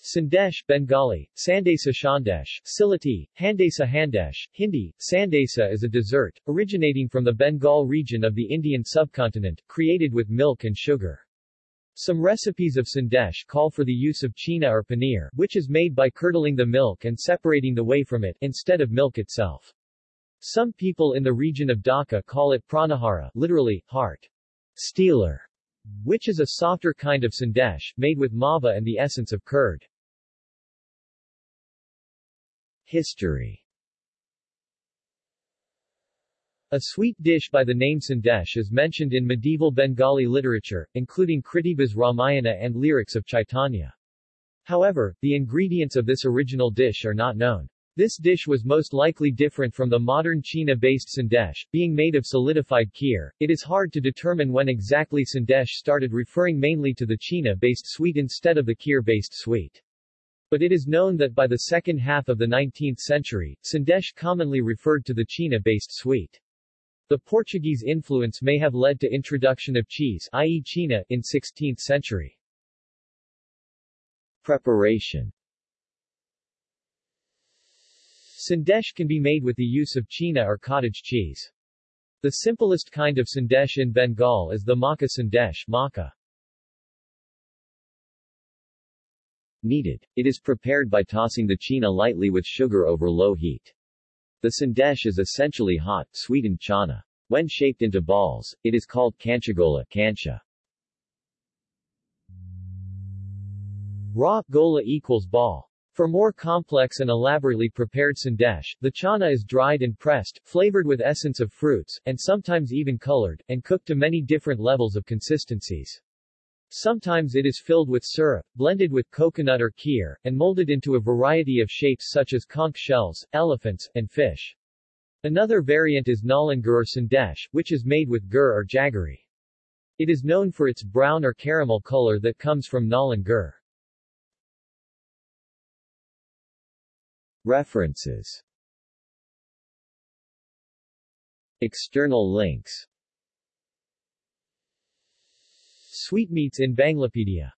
Sandesh Bengali, Sandesa Shandesh, Sylheti, Handesa Handesh, Hindi, Sandesa is a dessert, originating from the Bengal region of the Indian subcontinent, created with milk and sugar. Some recipes of sandesh call for the use of china or paneer, which is made by curdling the milk and separating the whey from it, instead of milk itself. Some people in the region of Dhaka call it pranahara, literally, heart stealer, which is a softer kind of sandesh, made with mava and the essence of curd. History A sweet dish by the name sandesh is mentioned in medieval Bengali literature, including Krittibas's Ramayana and lyrics of Chaitanya. However, the ingredients of this original dish are not known. This dish was most likely different from the modern China-based sandesh, being made of solidified kheer. It is hard to determine when exactly sandesh started referring mainly to the China-based sweet instead of the kheer-based sweet. But it is known that by the second half of the 19th century, sandesh commonly referred to the China-based sweet. The Portuguese influence may have led to introduction of cheese i.e. China in 16th century. Preparation Sandesh can be made with the use of china or cottage cheese. The simplest kind of sandesh in Bengal is the Makha sandesh makha. Kneaded. It is prepared by tossing the china lightly with sugar over low heat. The sandesh is essentially hot, sweetened chana. When shaped into balls, it is called kanchagola kancha. Raw gola equals ball. For more complex and elaborately prepared sandesh, the chana is dried and pressed, flavored with essence of fruits, and sometimes even colored, and cooked to many different levels of consistencies. Sometimes it is filled with syrup, blended with coconut or kheer, and molded into a variety of shapes such as conch shells, elephants, and fish. Another variant is nolen gur or sandesh, which is made with gur or jaggery. It is known for its brown or caramel color that comes from nolen References. External links. Sweetmeats in Banglapedia